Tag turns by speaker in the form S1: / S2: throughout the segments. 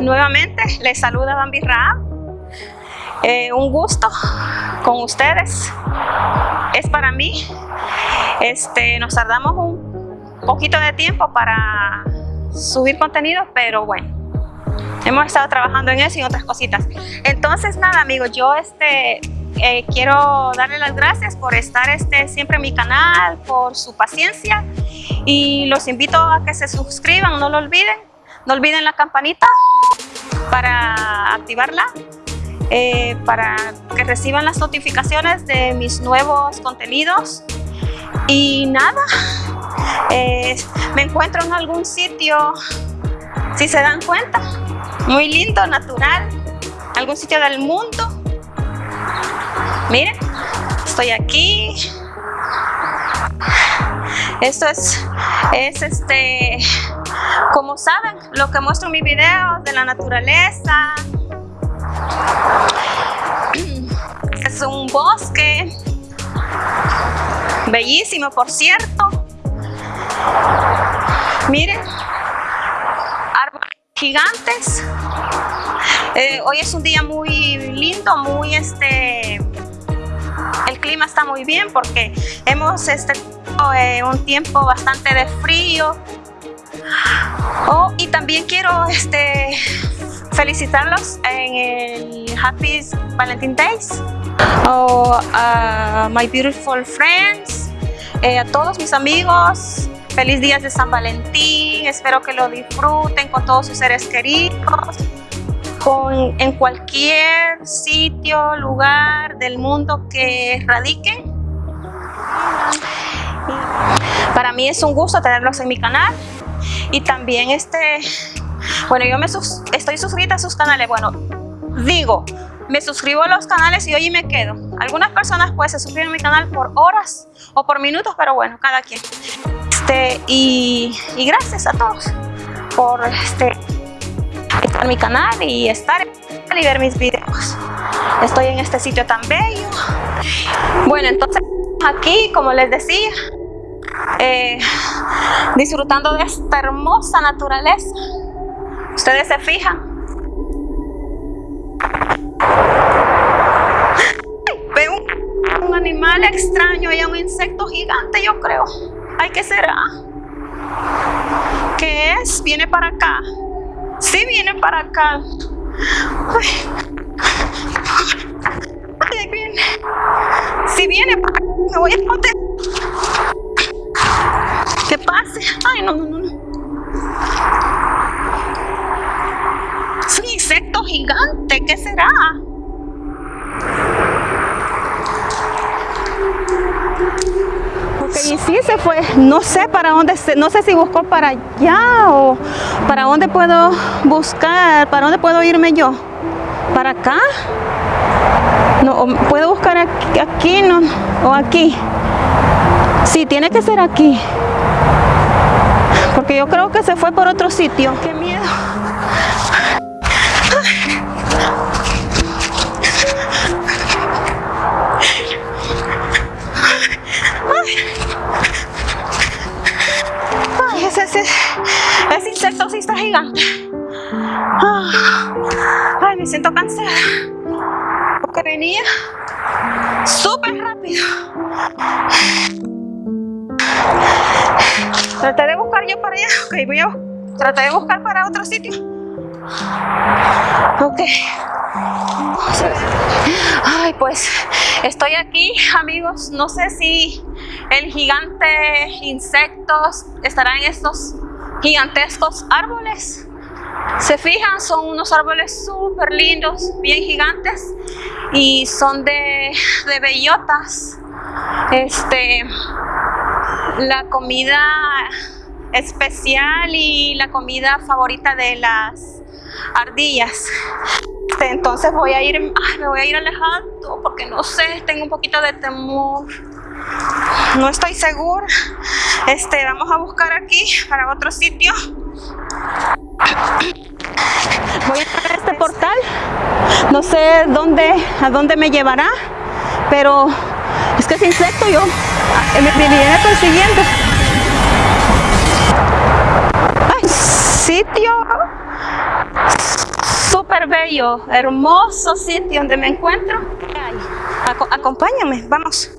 S1: nuevamente les saluda Bambi Raab. Eh, un gusto con ustedes, es para mí. Este, nos tardamos un poquito de tiempo para subir contenido, pero bueno, hemos estado trabajando en eso y otras cositas. Entonces nada amigos, yo este, eh, quiero darle las gracias por estar este, siempre en mi canal, por su paciencia y los invito a que se suscriban, no lo olviden. No olviden la campanita para activarla, eh, para que reciban las notificaciones de mis nuevos contenidos. Y nada, eh, me encuentro en algún sitio, si se dan cuenta, muy lindo, natural, algún sitio del mundo. Miren, estoy aquí. Esto es, es este, como saben, lo que muestro en mis videos de la naturaleza. Es un bosque, bellísimo por cierto. Miren, árboles gigantes. Eh, hoy es un día muy lindo, muy este... El clima está muy bien porque hemos este, eh, un tiempo bastante de frío. También quiero este, felicitarlos en el Happy Valentine's Days. Oh, my beautiful friends, eh, a todos mis amigos, feliz días de San Valentín, espero que lo disfruten con todos sus seres queridos, con, en cualquier sitio, lugar del mundo que radiquen. Para mí es un gusto tenerlos en mi canal y también este, bueno, yo me estoy suscrita a sus canales, bueno, digo, me suscribo a los canales y hoy me quedo. Algunas personas pues se suscriben a mi canal por horas o por minutos, pero bueno, cada quien. Este, y, gracias a todos por este, estar en mi canal y estar y ver mis videos. Estoy en este sitio tan bello. Bueno, entonces aquí, como les decía, eh, disfrutando de esta hermosa naturaleza. Ustedes se fijan. Veo un, animal extraño y un insecto gigante, yo creo. Ay, ¿qué será? ¿Qué es? ¿Viene para acá? Sí, viene para acá. Ay. Si viene para acá, me voy a proteger. Un insecto gigante. ¿Qué será? Ok, y sí se fue. No sé para dónde, se, no sé si buscó para allá o para dónde puedo buscar, para dónde puedo irme yo. ¿Para acá? No, puedo buscar aquí, aquí no, o aquí. Sí, tiene que ser aquí. Porque yo creo que se fue por otro sitio. ¡Qué miedo! Ay, ese, ese, ese insecto sí está gigante. Ay, me siento cansada. Porque venía súper rápido. Traté de yo para allá. Ok, voy a tratar de buscar para otro sitio. Ok. Ay, pues estoy aquí, amigos. No sé si el gigante insectos estará en estos gigantescos árboles. Se fijan, son unos árboles súper lindos, bien gigantes y son de, de bellotas. Este, la comida especial y la comida favorita de las ardillas. Este, entonces voy a ir, me voy a ir alejando porque no sé, tengo un poquito de temor. No estoy segura. Este, vamos a buscar aquí para otro sitio. Voy a entrar a este portal. No sé dónde, a dónde me llevará, pero es que ese insecto yo me, me viene persiguiendo. ¡Ay, sitio! bello, hermoso sitio donde me encuentro. Aco- acompáñenme, vamos.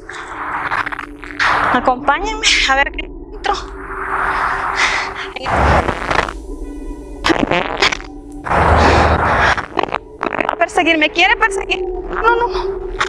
S1: Acompáñenme a ver qué encuentro. Va a perseguir, me quiere perseguir. No, no, no.